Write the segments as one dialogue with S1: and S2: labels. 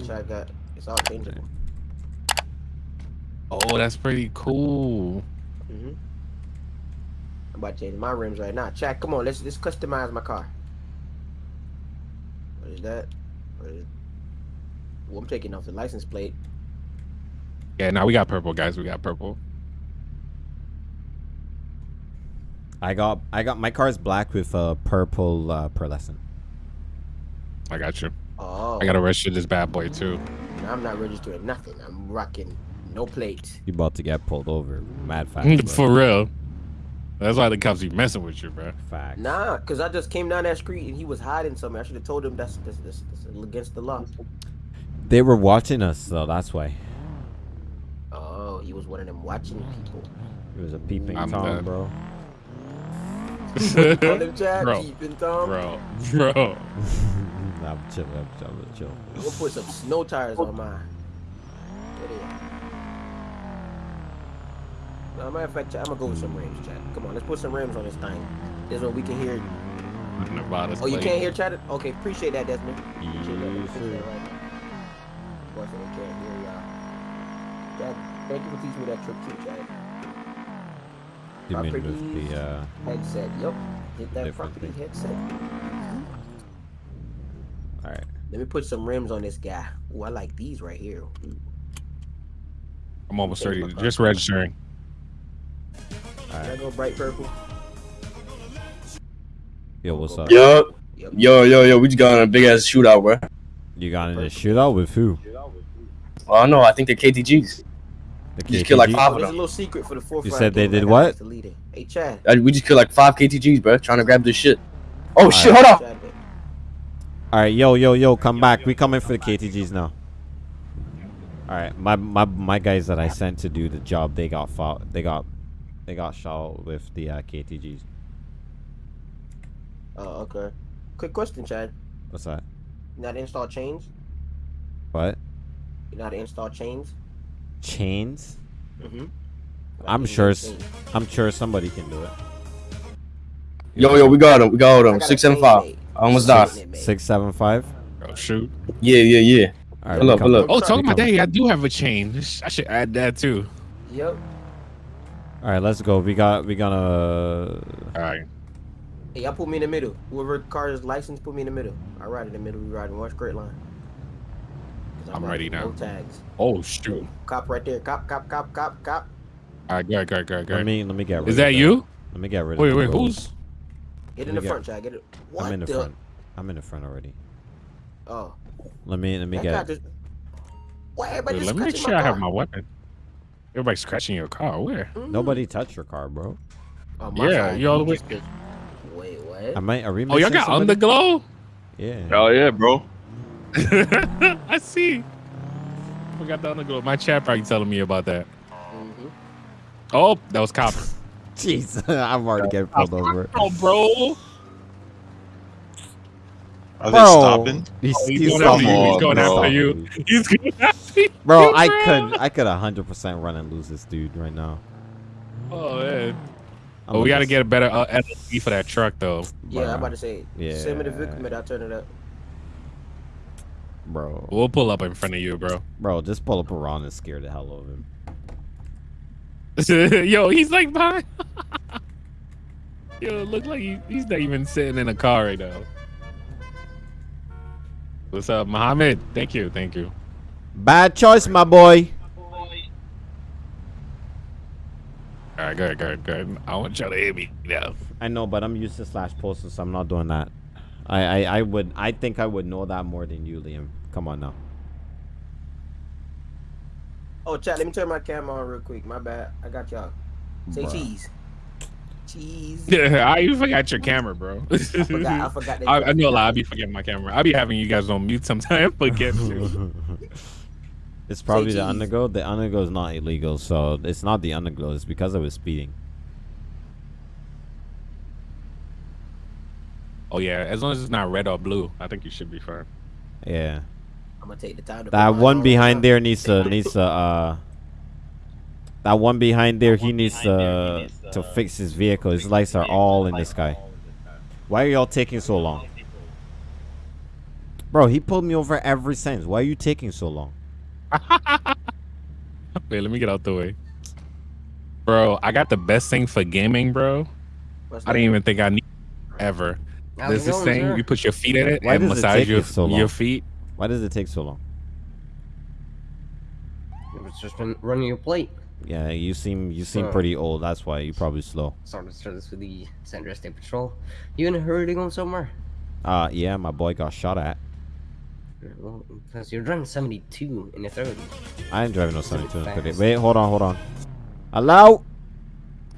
S1: that Chad got. It's all changeable.
S2: Oh, that's pretty cool.
S1: Mm-hmm. I'm about to change my rims right now. Chad, come on, let's let's customize my car. What is that? What is... Well, I'm taking off the license plate.
S2: Yeah, now we got purple, guys. We got purple.
S3: I got I got my car is black with a purple uh, pearlescent.
S2: I got you.
S1: Oh.
S2: I gotta register this bad boy too.
S1: I'm not registering nothing. I'm rocking no plate.
S3: You about to get pulled over, mad fast.
S2: For real. That's why the cops be messing with you, bro.
S3: Fact.
S1: Nah, cause I just came down that street and he was hiding something. I should have told him that's that's, that's, that's against the law.
S3: They were watching us, so that's why.
S1: Oh, he was one of them watching people.
S3: It was a peeping
S2: I'm
S3: tom,
S2: dead.
S3: bro.
S1: Him Chad,
S2: Bro.
S1: peeping Tom.
S2: Bro, bro.
S3: I'm chill, I'm chill, I'm chill.
S1: I'm gonna put some snow tires on mine. Where they at? No, matter of fact, I'm gonna go with some rims, Chad. Come on, let's put some rims on this thing. This way we can hear.
S2: Nevada's
S1: Oh, you can't hear Chad? Okay, appreciate that, Desmond. Appreciate
S3: Yes,
S1: that right now. So can't hear y'all. Chad, thank you for teaching me that trick too, Chad.
S3: You mean with the uh,
S1: Headset, yep. Hit that property headset.
S3: All right?
S1: Let me put some rims on this guy. Ooh, I like these right here. Ooh.
S2: I'm almost
S1: Change
S2: ready.
S1: my car.
S2: Just registering.
S1: Can I go bright purple?
S3: Yo, what's up?
S4: Yo, yo, yo, yo, we just got on a big ass shootout, bro.
S3: You got in a shootout with who?
S4: Oh no, I think they're KTGs.
S3: The
S4: You just killed like
S3: KTG?
S4: five
S1: Oh,
S4: of
S1: there's a little secret for the fourth.
S3: You said they did what?
S1: us it. Hey, Chad.
S4: Uh, We just killed like five KTGs, bro, trying to grab this shit. Oh
S3: Alright.
S4: shit, hold up.
S1: Chad,
S3: All right, yo, yo, yo, come back. We coming for the KTGs now. All right, my my my guys that I sent to do the job, they got fought. They got they got shot with the uh, KTGs.
S1: Oh, okay. Quick question, Chad.
S3: What's that?
S1: You know how to install chains?
S3: What?
S1: You know how to install chains?
S3: Chains?
S1: Mm-hmm.
S3: I'm sure. s- I'm sure somebody can do it.
S4: Yo, yo, we got him. We got him.
S1: I got
S4: Six seven
S1: chain
S4: five.
S1: made.
S4: I almost
S1: Chain
S4: died.
S3: Six seven five.
S2: Oh shoot.
S4: Yeah, yeah, yeah.
S3: All right,
S4: Pull
S3: we
S4: up, pull up.
S2: Oh,
S1: We
S2: talking about that, I do have a chain. I should add that too.
S1: Yep.
S3: All right, let's go. We got we got a.
S2: All right.
S1: Hey, y'all put me in the middle. Whoever car is licensed, put me in the middle. I ride in the middle. We ride in one straight line. 'Cause
S2: I'm ready
S1: riding
S2: now.
S1: No tags.
S2: Oh shoot.
S1: Cop right there. Cop, cop, cop, cop, cop.
S2: All right, go ahead, go ahead, go ahead, go
S3: Let me let me get. Rid
S2: Is
S3: of
S2: that you?
S3: Let me get rid
S2: Wait,
S3: of.
S2: wait,
S3: the
S2: who's?
S1: Get in the
S3: me
S1: front, Chad. Get it. What
S3: I'm in the,
S1: the?
S3: front. I'm in the front already.
S1: Oh.
S3: Let me let me
S1: that
S3: get.
S1: just. Why everybody
S2: Wait, let me make sure I have my weapon. Everybody's scratching your car. Where?
S1: Mhm.
S3: Nobody touched your car, bro.
S1: Oh, my
S2: Yeah, you all the way.
S1: Wait, what?
S3: I might. Are we
S2: Oh, y'all
S3: missing
S2: got
S3: somebody?
S2: underglow?
S3: Yeah.
S4: Oh yeah, bro.
S2: I see. Forgot the underglow. My chat probably telling me about that.
S1: Mhm.
S2: Oh, that was cop.
S3: Jeez, I'm already getting pulled over.
S2: Oh, bro.
S5: Are
S3: Bro,
S5: they stopping?
S3: He's,
S2: Oh, he's
S3: he's
S2: going
S3: stopping
S2: after you. He's going after you. He's going after you,
S3: Bro, I could I could 100% run and lose this dude right now.
S2: Oh man.
S3: I'm
S2: Oh, we got to get a better uh, LSD for that truck though.
S1: Yeah,
S3: Bruh.
S1: I'm about to say. Send me the
S3: Yeah.
S1: vehicle, man. I'll turn it up.
S3: Bro,
S2: We'll pull up in front of you, bro.
S3: bro, just pull up around and scare the hell out of him.
S2: Yo, he's like behind. Yo, look like he, he's not even sitting in a car right now. What's up, Mohammed? Thank you, thank you.
S3: Bad choice, my boy.
S2: All right, go ahead, go ahead, go ahead. I want y'all to hit me now.
S3: I know, but I'm used to slash posting, so I'm not doing that. I, I, I would, I think I would know that more than you, Liam. Come on now.
S1: Oh, chat. Let me turn my camera on real quick. My bad. I got y'all. Say
S3: Bruh.
S1: cheese. Cheese.
S2: Yeah, I even forgot your camera, bro.
S1: I forgot. I forgot.
S2: I,
S1: you-
S2: I know a lot. I be forgetting my camera. I be having you guys on mute sometimes. Forget to.
S3: it's probably the
S1: cheese.
S3: underglow. The underglow is not illegal, so it's not the underglow. It's because I was speeding.
S2: Oh yeah, as long as it's not red or blue, I think you should be fine.
S3: Yeah.
S1: I'm gonna take the time to.
S3: That one behind
S1: now.
S3: there needs to needs to uh. That one behind there, he needs to to fix his vehicle. His lights are all in the sky. Why are y'all taking so long? Bro, he pulled me over every since. Why are you taking so long?
S2: Wait, let me get out the way. Bro, I got the best thing for gaming, bro. I didn't even think I need ever. There's this
S4: going,
S2: thing, you put your feet in it
S3: Why
S2: and
S3: does it
S2: massage your,
S3: so
S2: your feet.
S3: Why does it take so long?
S4: It's just been running your plate.
S3: Yeah, you seem you seem
S4: So-
S3: pretty old. That's why you're probably slow.
S4: Sorry to start this with the San Andreas State Patrol. You in a hurry to go somewhere?
S3: Uh, yeah, my boy got shot at.
S4: Well, because you're driving 72 in the 30.
S3: I ain't driving no
S4: It's a bit
S3: 72 and 30.
S4: fast.
S3: Wait, hold on, hold on. Hello?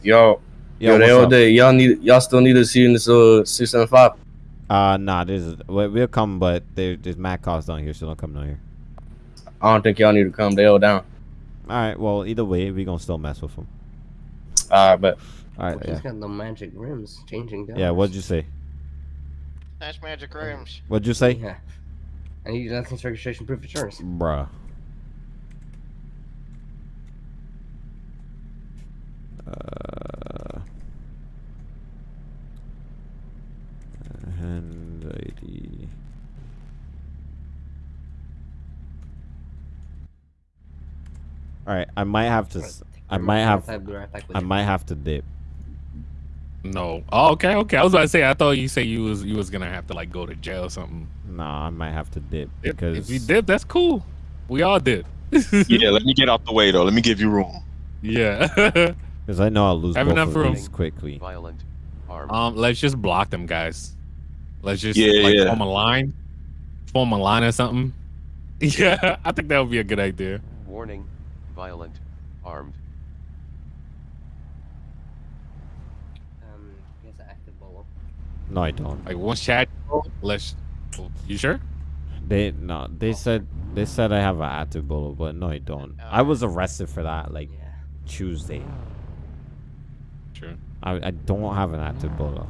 S4: Yo,
S3: Yo,
S4: yo, they all
S3: up?
S4: day. Y'all need, y'all still need to see in this uh 675.
S3: Uh, nah, there's we- we'll come, but there, there's mad cops down here, so don't come down here.
S4: I don't think y'all need to come. They all down.
S3: All right, well, either way, we gonna still mess with them.
S4: Alright, but
S3: All right,
S4: he's
S3: yeah,
S4: got the magic rims changing.
S3: yeah. What'd you say?
S5: That's magic rims.
S3: What'd you say,
S4: Yeah. I need your license registration proof of insurance.
S3: bruh? Uh, hand ID. All right, I might have to. s- I might have. I might have to dip.
S2: No. Oh, okay, okay. I was about to say I thought you say you was you was gonna have to like go to jail or something.
S3: Nah, I might have to dip because
S2: if you dip, that's cool. We all dip.
S6: Yeah, let me get out the way though. Let me give you room.
S2: yeah.
S3: because I know I'll lose
S2: Have
S3: both
S2: enough
S3: of
S2: room.
S3: these quickly.
S7: Violent. Armed.
S2: um, let's just block them guys. Let's just
S6: Yeah,
S2: like
S6: yeah.
S2: form a line, form a line or something. Yeah, I think that would be a good idea.
S7: Warning. Violent. Armed.
S4: Um, he has an active bolo.
S3: No, I don't.
S2: I once chat, let's. You sure?
S3: They no. They said they said I have an active bolo, but no, I don't. I was arrested for that like
S4: Yeah.
S3: Tuesday.
S2: Sure.
S3: I, I don't have an active bolo.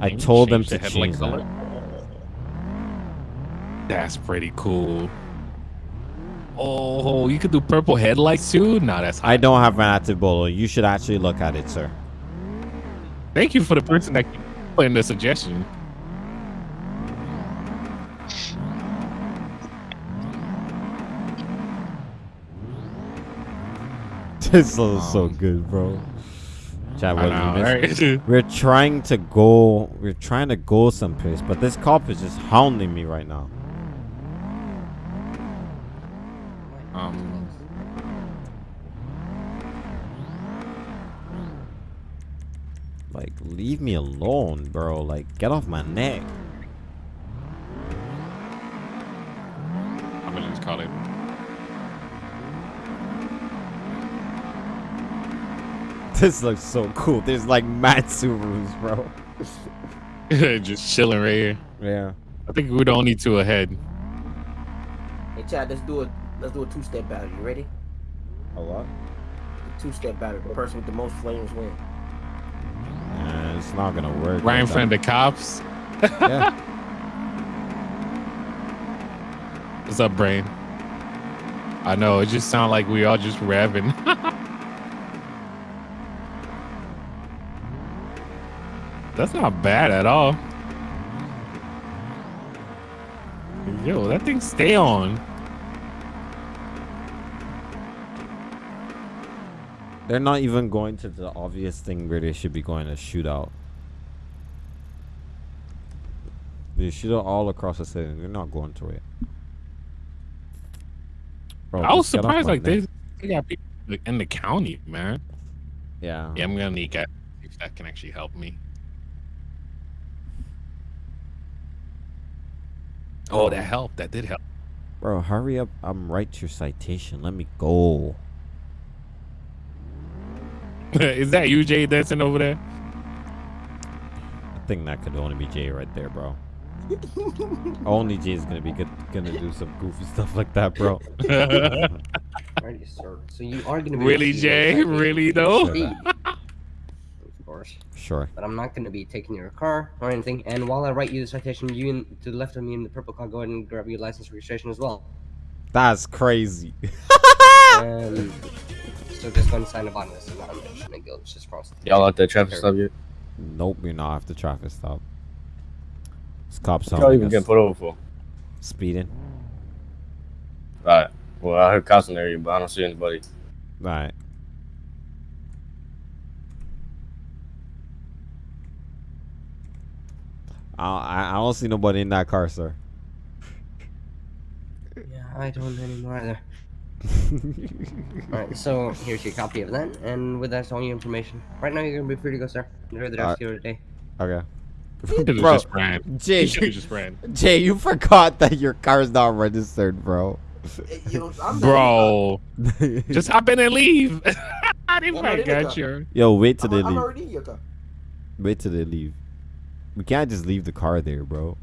S3: I told them to
S2: the headlight
S3: change
S2: color?
S3: that.
S2: That's pretty cool. Oh, you could do purple headlights too. Nah, that's hot.
S3: I don't have an active bolo. You should actually look at it, sir.
S2: Thank you for the person that put in the suggestion.
S3: This looks so good, bro. Chat, what
S2: know,
S3: you
S2: right?
S3: We're trying to go. We're trying to go someplace, but this cop is just hounding me right now.
S2: um,
S3: Like, leave me alone, bro. Like, get off my neck.
S2: I'm gonna just call.
S3: This looks so cool. There's like mad Subarus, bro.
S2: just chilling right here.
S3: Yeah.
S2: I think we're the only two ahead.
S1: Hey Chad, let's do a let's do a two step battle. You ready?
S3: A what?
S1: Two step battle. The person with the most flames win.
S3: Uh, it's not gonna work.
S2: Right in front of the cops.
S3: Yeah.
S2: What's up, brain? I know it just sounds like we all just revving. That's not bad at all. Yo, that thing stay on.
S3: They're not even going to the obvious thing where they should be going to shoot out. They shoot out all across the city. They're not going to it. Bro,
S2: I was
S3: just get off
S2: surprised like
S3: neck.
S2: they, got people in the county, man.
S3: Yeah.
S2: Yeah, I'm gonna need that if that can actually help me. Oh, that oh. helped. That did help.
S3: Bro, hurry up. I'm right to your citation. Let me go.
S2: Is that you, Jay, dancing over there?
S3: I think that could only be Jay right there, bro. only Jay's gonna be good, gonna do some goofy stuff like that, bro.
S4: Alrighty, sir. So you are gonna be
S2: really, Jay?
S4: a
S2: Really though?
S4: speed, of course.
S3: Sure.
S4: But I'm not gonna be taking your car or anything. And while I write you the citation, you in, to the left of me in the purple car, go ahead and grab your license registration as well.
S3: That's crazy.
S4: And so just go and sign the bottom of this. I'm not mentioning guilt. It's just cross.
S8: Y'all at that traffic stop yet?
S3: Nope, you're not after traffic stop. This cop's
S8: What
S3: on.
S8: y'all even getting put over for?
S3: Speeding.
S8: Right. Well, I heard cops in the area, but I don't see anybody.
S3: Right. I, I I don't see nobody in that car, sir.
S4: Yeah, I don't anymore either. Alright, so here's your copy of that, and with that's all your information. Right now, you're gonna be free to go, sir. Enjoy the rest
S3: Alright.
S4: of your day.
S3: okay. Bro,
S2: just ran.
S3: Jay,
S2: He should've just ran.
S3: Jay, you forgot that your car's not registered, bro.
S1: Yo,
S2: Bro, just hop in and leave. I didn't
S1: I'm not in the
S2: got you.
S3: Yo, wait till
S1: I'm,
S3: they
S1: I'm
S3: leave.
S1: already in.
S3: Wait till they leave. We can't just leave the car there, bro.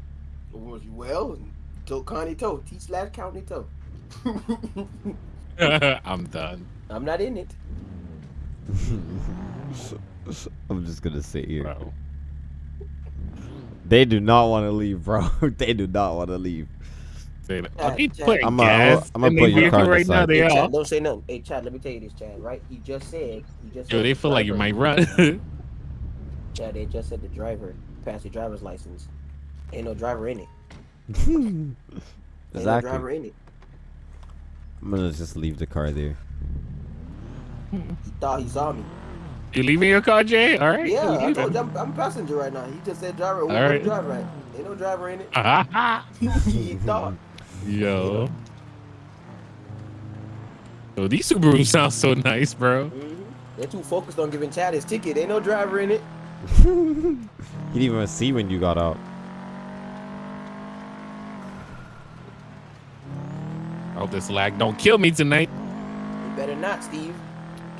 S1: Well, toe Connie toe, T slash county toe.
S2: I'm done.
S1: I'm not in it.
S3: I'm just gonna sit here.
S2: Bro.
S3: They do not want to leave, bro. they do not want to leave.
S2: Say that- Are
S1: Chad,
S3: I'm, I'm,
S2: gas
S3: gonna
S2: in
S3: put your car
S2: right now? They
S1: Hey,
S2: are.
S1: Chad, don't say nothing. Hey, Chad, let me tell you this, Chad. Right? He just said. He just.
S2: Yo,
S1: said
S2: they
S1: the
S2: feel like you might run.
S1: Chad, they just said the driver passed the driver's license. Ain't no driver in it. Ain't no driver in it.
S3: I'm gonna just leave the car there.
S1: He thought he saw me.
S2: you leaving your car, Jay? All right.
S1: Yeah, I told you, I'm, I'm a passenger right now. He just said driver. Where
S2: All
S1: the
S2: right.
S1: driver at? Ain't no driver in it.
S2: Ah,
S1: he thought.
S2: Yo. Yo, these Subarus sound so nice, bro.
S1: Mhm. They're too focused on giving Chad his ticket. Ain't no driver in it.
S3: He didn't even see when you got out.
S2: I hope this lag don't kill me tonight.
S1: You better not, Steve.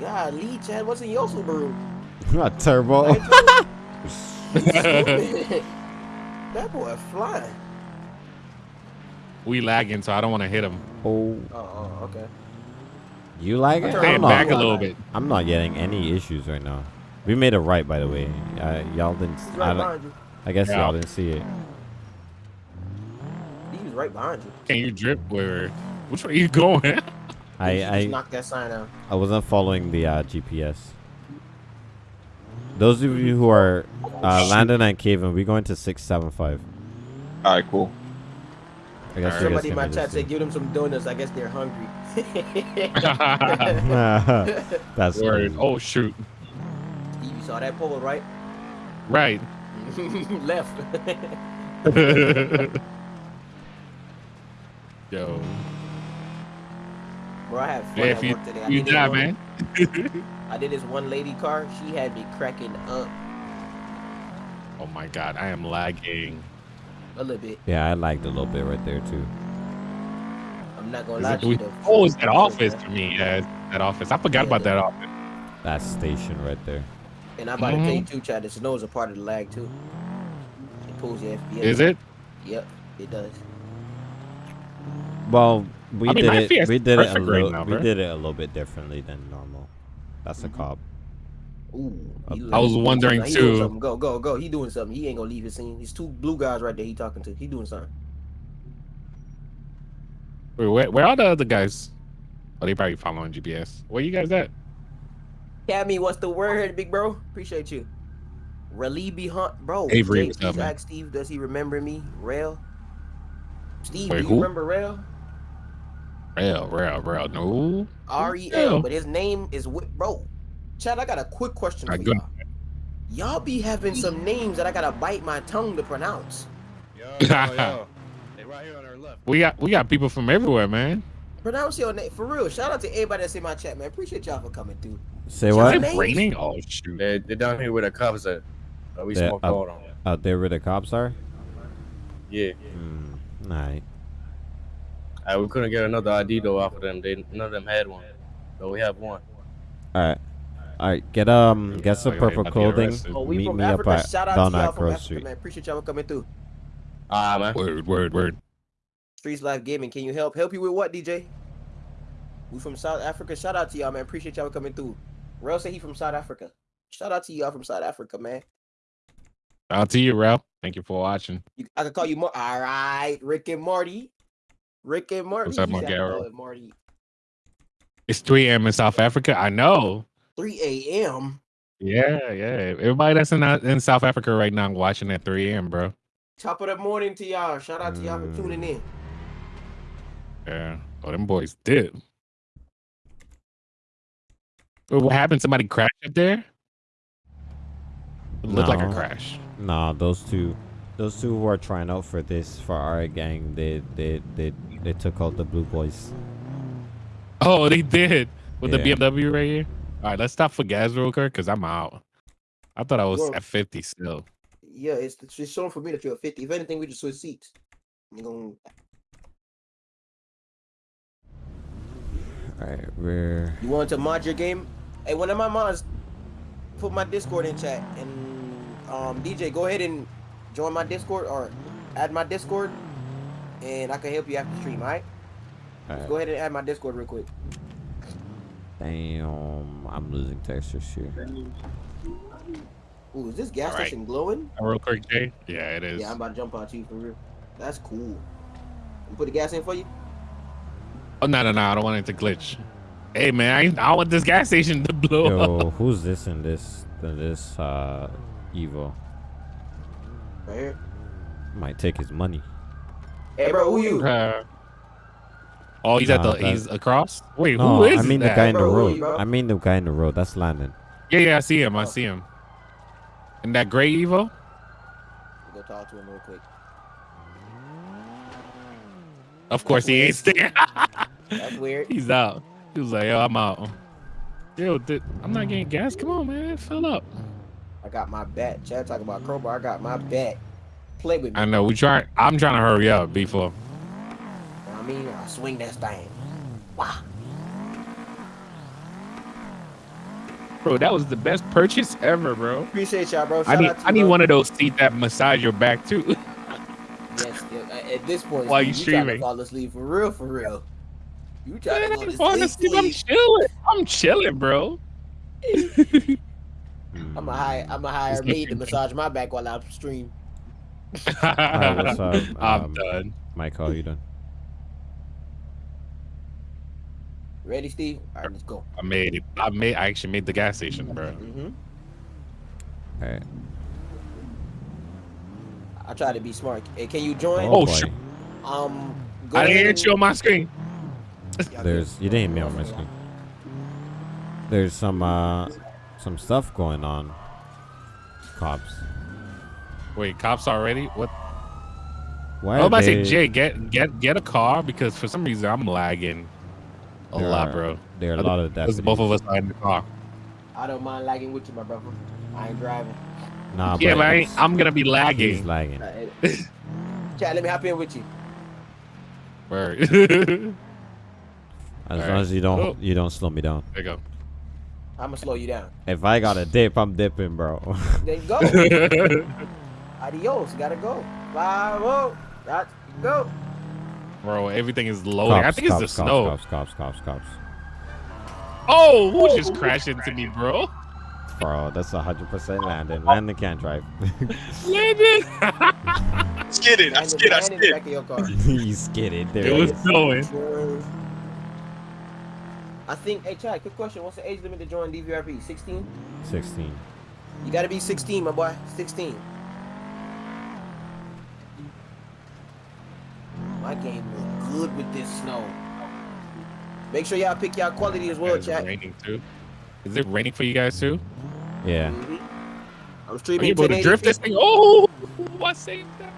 S1: God, Lee, Chad, what's in your Subaru?
S3: Not turbo.
S1: that boy flying.
S2: We lagging, so I don't want to hit him.
S3: oh,
S1: Oh, oh, okay.
S3: you like it?
S2: Stand
S3: I'm
S1: on.
S2: back
S3: not.
S2: a little bit.
S3: I'm not getting any issues right now. We made it right, by the way. Uh, y'all didn't.
S1: He's
S3: I, don't-
S1: you.
S3: I guess
S2: Yeah.
S3: y'all didn't see it.
S1: He was right behind you.
S2: Can you drip? Where? Which way you going?
S3: I I,
S1: knocked that sign out.
S3: I wasn't following the uh, GPS. Those of you who are uh, Landon and Caven, we going to six seven five.
S6: All right, cool.
S3: I guess you guys
S1: Somebody in
S3: can
S1: my chat said, give them some donuts. I guess they're hungry.
S3: That's
S2: Word.
S3: crazy.
S2: Oh shoot.
S1: You saw that pole, right?
S2: Right.
S1: Left.
S2: Yo.
S1: Bro, I had fun
S2: Yeah,
S1: at
S2: you
S1: work today. I
S2: you
S1: did this
S2: die,
S1: one-
S2: man.
S1: I did this one lady car. She had me cracking up
S2: Oh my god, I am lagging.
S1: a little bit.
S3: Yeah, I liked a little bit right there too.
S1: I'm not gonna
S2: Is
S1: lie
S2: it-
S1: to you.
S2: Oh, it's that office to me. Yeah, that office. I forgot
S1: Yeah,
S2: about that office.
S3: That station right there.
S1: And I'm about to mm-hmm. tell you too, Chad. The snow is a part of the lag too. It pulls your FPS.
S2: Is it?
S1: Yep, it does.
S3: Well, we
S2: I mean,
S3: did it. We did it a little.
S2: now,
S3: we did it a little bit differently than normal. That's a mm-hmm. cop.
S1: Ooh.
S3: I
S2: was wondering.
S1: He
S2: too.
S1: Go, go, go. He doing something. He ain't gonna leave his scene. He's two blue guys right there. He talking to. He doing something.
S2: Wait, where, where are the other guys? Oh, they probably following GPS. Where you guys at?
S1: Cammy, what's the word, big bro? Appreciate you. Relieve Hunt, bro.
S2: Avery,
S1: Jay,
S2: what's up,
S1: please Steve, does he remember me? Rail. Steve,
S2: Wait,
S1: do you
S2: who?
S1: remember Rail?
S2: Rail, rail, rail. No.
S1: R E
S2: Yeah.
S1: L, but his name is Wi- bro. Chad, I got a quick question for y'all. Y'all be having some names that I gotta bite my tongue to pronounce.
S8: Yo, yo, yo. they right here on our left.
S2: We got we got people from everywhere, man.
S1: Pronounce your name for real. Shout out to everybody that's in my chat, man. Appreciate y'all for coming through.
S3: Say
S1: Shall
S3: what?
S1: I
S2: Is
S1: names?
S2: raining? Oh shoot.
S8: They, they're down here where the cops at. Uh, we smoke gold on.
S3: Out there where the cops are.
S8: Yeah.
S3: Hmm. Alright.
S8: Uh, we couldn't get another ID though off of them. They none of them had one. So we have one.
S3: All right. All right. Get um. Get some purple
S2: about to get
S3: clothing.
S1: Oh, we
S3: Meet
S1: from
S3: me
S1: Africa.
S3: up at
S1: Shout out
S3: down
S1: to y'all
S3: Grove
S1: Africa,
S3: Street.
S1: man. Appreciate y'all coming through.
S8: Ah man.
S2: Word, word, word.
S1: Streets Life Gaming. Can you help? Help you with what, DJ? We from South Africa. Shout out to y'all, man. Appreciate y'all coming through. Rail said he from South Africa. Shout out to y'all from South Africa, man.
S2: Shout out to you, Ralph. Thank you for watching.
S1: You, I could call you Mar. All right, Rick and Marty. Rick and Marty.
S2: What's up,
S1: He said I could
S2: Margaro?
S1: call it Marty.
S2: It's 3 a.m. in South Africa. I know.
S1: 3 a.m.
S2: Yeah, yeah. Everybody that's in uh, in South Africa right now I'm watching at 3 a.m., bro.
S1: Top of the morning to y'all. Shout out to y'all for tuning in.
S2: Yeah. Oh, them boys did. But what happened? Somebody crashed up there? It looked like a crash.
S3: Nah, those two, those two who are trying out for this for our gang, they they they they took out the blue boys.
S2: Oh, they did with the BMW right here. All right, let's stop for gas real quick because I'm out. I thought I was
S1: Well-
S2: at 50 still.
S1: Yeah, it's it's just showing for me that you're at 50. If anything, we just switch seats. You gonna
S3: All right, we're
S1: you want to mod your game? Hey, one of my mods put my Discord in chat and um DJ, go ahead and join my Discord or add my Discord, and I can help you after stream. All right?
S3: all right.
S1: Go ahead and add my Discord real quick.
S3: Damn, I'm losing textures here.
S1: Ooh, is this gas
S2: All right.
S1: station glowing?
S2: Uh, Real quick, Jay. Yeah, it is.
S1: Yeah, I'm about to jump out to you for real. That's cool. You put the gas in for you?
S2: Oh no, no, no! I don't want it to glitch. Hey man, I, I want this gas station to blow
S3: Yo,
S2: up.
S3: who's this in this in this uh Evo?
S1: Right here.
S3: Might take his money.
S1: Hey, bro, who you?
S2: Uh, oh, he's at the
S3: that-
S2: he's across. Wait,
S3: No,
S2: who is
S3: I mean the
S2: that?
S3: guy in the
S1: Bro, who
S3: road.
S1: you.
S3: I mean the guy in the road. That's Landon.
S2: Yeah, yeah, I see him. I see him. And that gray Evo.
S1: Go talk to him real quick.
S2: Of course, he ain't staying.
S1: That's weird.
S2: he's out. He was like, "Yo, I'm out." Yo, th- I'm not getting gas. Come on, man, fill up.
S1: I got my bat. Chad talking about crowbar. I got my bat. Play with me.
S2: I know. We try. I'm trying to hurry up before.
S1: I mean, I swing that thing. Wow.
S2: Bro, that was the best purchase ever, bro.
S1: Appreciate y'all, bro.
S2: I need.
S1: out to
S2: I need
S1: bro.
S2: one of those seats that massage your back too.
S1: Yes, at this point,
S2: While you
S1: Steve, trying to
S2: streaming.
S1: fall asleep for real, for real. You trying
S2: Man,
S1: to
S2: I
S1: go
S2: ain't
S1: to
S2: falling
S1: sleep,
S2: asleep. I'm
S1: sleep.
S2: chilling. I'm chilling, bro.
S1: I'm a hire. I'm a hire
S2: It's
S1: maid to massage my back while I stream.
S3: Alright, what's up?
S2: I'm
S3: Um,
S2: done.
S3: Mike, how you done?
S1: Ready, Steve? All right, let's go.
S2: I made it. I made. I actually made the gas station, bro.
S1: Mm-hmm.
S3: All right.
S1: I try to be smart. Hey, can you join?
S2: Oh,
S3: boy.
S2: shit.
S1: Um, go
S2: I didn't
S1: and-
S2: hit you on my screen.
S3: There's you didn't hit me on my screen. There's some uh some stuff going on. Cops.
S2: Wait, cops already? What?
S3: Why
S2: I was about to say, Jay, get get get a car because for some reason I'm lagging a
S3: there
S2: lot,
S3: are-
S2: bro.
S3: There are a lot of
S2: Because
S3: deputies.
S2: both of us are in the car.
S1: I don't mind lagging with you, my brother. I ain't driving.
S3: Nah,
S2: yeah, but I am gonna be lagging.
S3: he's
S2: lagging.
S3: lagging.
S1: Chad, let me hop in with you.
S2: Word.
S3: As
S2: Alright.
S3: long as you don't
S2: Oh.
S3: you don't slow me down.
S2: There you go.
S1: I'm gonna slow you down.
S3: If I got a dip, I'm dipping, bro.
S1: Then go. Adios. Gotta go. Five oh. Got go.
S2: Bro, everything is loading. I
S3: cops,
S2: think it's
S3: cops,
S2: the
S3: cops,
S2: snow.
S3: Cops, cops, cops, cops.
S2: Oh, who just crashed into me, bro?
S3: Bro, that's hundred percent Landon. Landon can't drive.
S2: Landon.
S6: Skid it. I
S1: Land in-
S6: skid. I
S1: land in
S6: skid.
S1: back of your.
S3: He's skidded. There
S2: it
S3: he
S2: was
S3: is.
S2: Snowing.
S1: I think, hey, Chad, quick question. What's the age limit to join DVRP? 16?
S3: Sixteen.
S1: You gotta be 16, my boy. 16. My game look good with this snow. Make sure y'all pick y'all quality as well,
S2: Is it
S1: chat.
S2: raining too? Is it raining for you guys too?
S3: Yeah.
S1: Mhm. I'm
S2: Are
S1: streaming
S2: you able to
S1: 1080p.
S2: drift this thing? Oh, I saved that.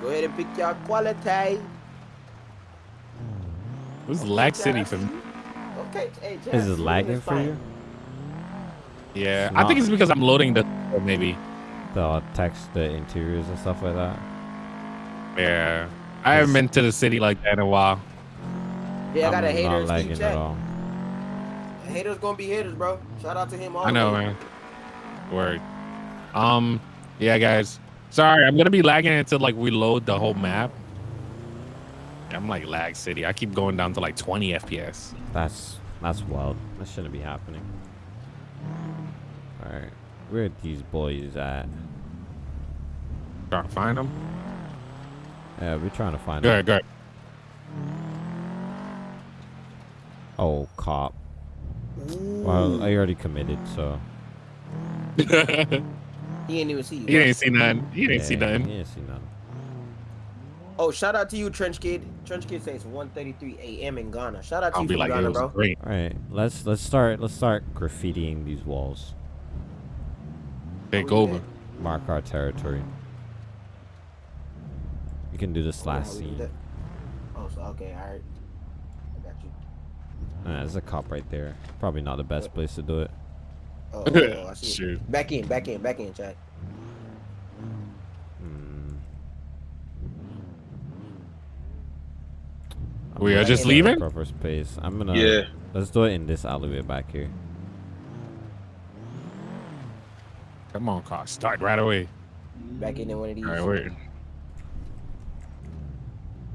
S1: Go ahead and pick y'all quality.
S2: This is lag city for me.
S1: Okay, hey, Chad.
S3: Is it lagging for you?
S2: Yeah,
S3: It's
S2: I think it's because I'm loading the maybe.
S3: The text, the interiors and stuff like that.
S2: Yeah, I haven't been to the city like that in a while.
S1: Yeah, I got a
S3: I'm
S1: hater
S3: not
S1: in
S3: lagging
S1: Steve
S3: at all.
S1: Haters gonna be haters, bro. Shout out to him all
S2: I know,
S1: the
S2: man. Word. Um, yeah, guys. Sorry, I'm gonna be lagging until like we load the whole map. I'm like lag city. I keep going down to like 20 FPS.
S3: That's that's wild. That shouldn't be happening. All right, where are these boys at?
S2: Trying to find them.
S3: Yeah, we're trying to find them.
S2: Good, good.
S3: Oh, cop. Well, I already committed, so.
S1: He ain't even see you.
S2: He ain't see nothing. He ain't see
S3: yeah,
S2: nothing.
S3: You ain't see nothing.
S1: Oh, shout out to you, Trench Kid. Trench Kid says 1:33 a.m. in Ghana. Shout out to
S2: I'll
S1: you
S2: be
S1: from
S2: like, it
S1: Ghana,
S2: was
S1: bro.
S2: great.
S3: All right, let's let's start let's start graffitiing these walls.
S2: Take over.
S3: Mark our territory. You can do this last
S1: Yeah,
S3: scene.
S1: Oh, so okay, all right. I got you.
S3: Uh, there's a cop right there. Probably not the best place to do it.
S1: Oh, oh, oh, I see.
S2: Shoot.
S1: Back in, back in, back in, chat.
S3: Hmm. I'm
S2: We are
S3: gonna
S2: just leaving?
S3: Proper space. I'm gonna.
S6: Yeah.
S3: Let's do it in this alleyway back here.
S2: Come on, car. Start right away.
S1: Back in one of these.
S2: All right, wait.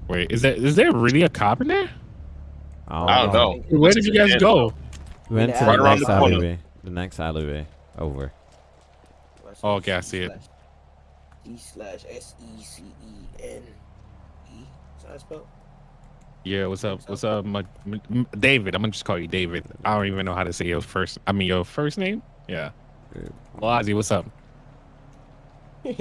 S2: Wait, is there is there really a cop in there?
S6: I don't know.
S2: Where did you guys go?
S3: We went to
S1: the
S3: the
S1: alley. Right around
S3: next
S6: the corner.
S3: alleyway. The next alleyway. Over.
S2: Oh, okay, I see it.
S1: E slash S E C E N E. Is that how spelled?
S2: Yeah, what's up? What's up, my, m- David? I'm gonna just call you David. I don't even know how to say your first. I mean, your first name. Yeah.
S3: Good.
S2: Well, Ozzy, what's up?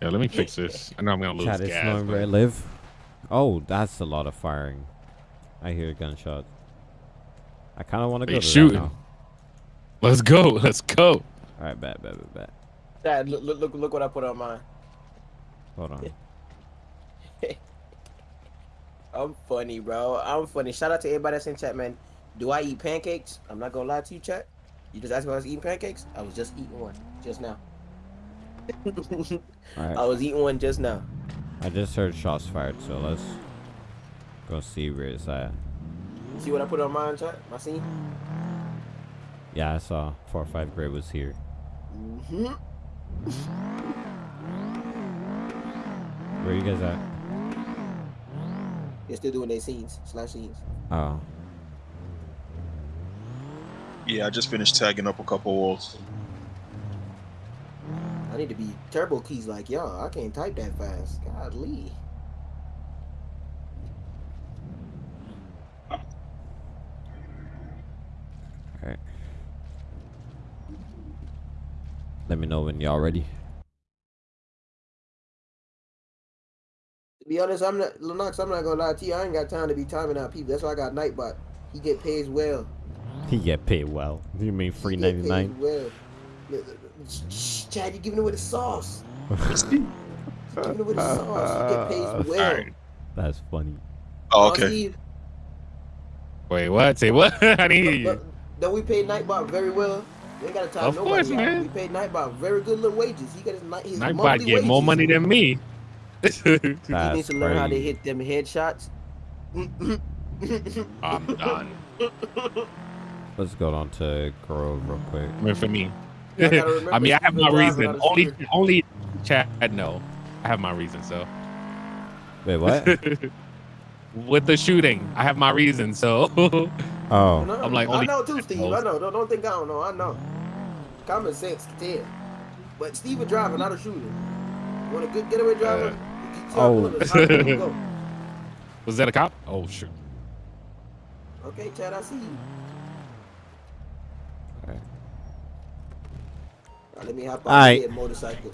S2: Yeah, let me fix this. I know I'm gonna lose
S3: Chat is
S2: gas.
S3: knowing
S2: but-
S3: where I live. Oh, that's a lot of firing. I hear gunshots. I kind of want to go to
S2: shooting. Let's go. Let's go.
S3: All right, bet, bet, bet, bet.
S1: Dad, look, look, look, look what I put on mine.
S3: Hold on.
S1: I'm funny, bro. I'm funny. Shout out to everybody that's in chat, man. Do I eat pancakes? I'm not gonna lie to you, chat. You just asked me if I was eating pancakes. I was just eating one just now.
S3: All
S1: I was eating one just now.
S3: I just heard shots fired, so let's go see where it's at.
S1: See what I put on mine, chat? My scene.
S3: Yeah, I saw four or five grade was here.
S1: hmm
S3: Where you guys at?
S1: They're still doing their scenes slash scenes.
S3: Oh,
S6: Yeah, I just finished tagging up a couple walls.
S1: I need to be turbo keys like y'all. I can't type that fast. Godly.
S3: alright. Let me know when y'all ready.
S1: Be honest, I'm not Lennox. I'm not gonna lie to you. I ain't got time to be timing out people. That's why I got Nightbot. He get paid well.
S3: He get paid well. You mean free
S1: get
S3: ninety nine?
S1: paid Well, Chad, you giving it with the sauce. giving it with the sauce. You get paid well.
S2: Alright.
S3: That's funny.
S6: Oh, okay.
S1: Steve,
S2: Wait, what? Say what? I didn't hear you.
S1: Don't we pay Nightbot very well? We ain't got to time
S2: Of
S1: nobody
S2: course, man.
S1: We paid Nightbot very good little wages. He got his, ni- his
S2: Nightbot
S1: monthly
S2: get more money than me.
S1: He
S3: That's
S1: needs to learn how to hit them headshots.
S2: I'm done.
S3: Let's go on to Grove real quick.
S2: Wait for me.
S1: I gotta remember
S2: I mean, I have
S1: Steven
S2: my reason. Only,
S1: shooter.
S2: only Chad. No, I have my reason. So
S3: Wait, what?
S2: with the shooting, I have my reason. So
S3: oh,
S1: No,
S2: I'm like,
S1: I know too, Steve.
S2: knows.
S1: I know. Don't, don't think I don't know. I know. Common sense can tell. But Steve a driver, not a shooter. You want a good getaway driver?
S2: Uh,
S1: You tell
S3: oh.
S1: him to stop and go.
S2: was that a cop? Oh shoot.
S1: Okay, Chad, I see you.
S3: Okay.
S1: Alright, let me hop on
S3: Alright.
S1: the motorcycle.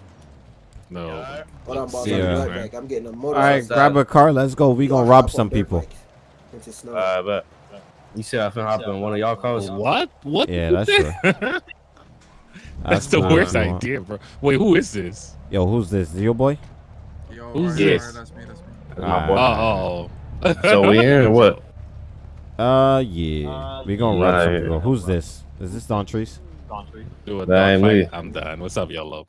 S2: No.
S1: Hold on, boss.
S3: See
S1: I'll be
S3: ya.
S1: right back. I'm getting a motorcycle.
S3: right, grab a car. Let's go. We gonna rob some people.
S1: bikes Into snow.
S8: Uh, but you said I finna hop in one of y'all cars.
S2: What? What?
S3: Yeah, that's true.
S2: That's the worst
S3: what you want.
S2: idea, bro. Wait, who is this?
S3: Yo, who's this? Is your boy?
S9: Yo,
S2: Who's
S9: alright,
S2: this?
S9: alright, that's me, that's me.
S8: That's my boy.
S2: Oh.
S8: So we in what?
S3: Uh, yeah. We gonna rob some
S8: Nah,
S3: people.
S8: yeah.
S3: Who's this? Is this Don Trees?
S2: Do a
S8: That ain't
S2: dog I'm done. What's up, YOLO?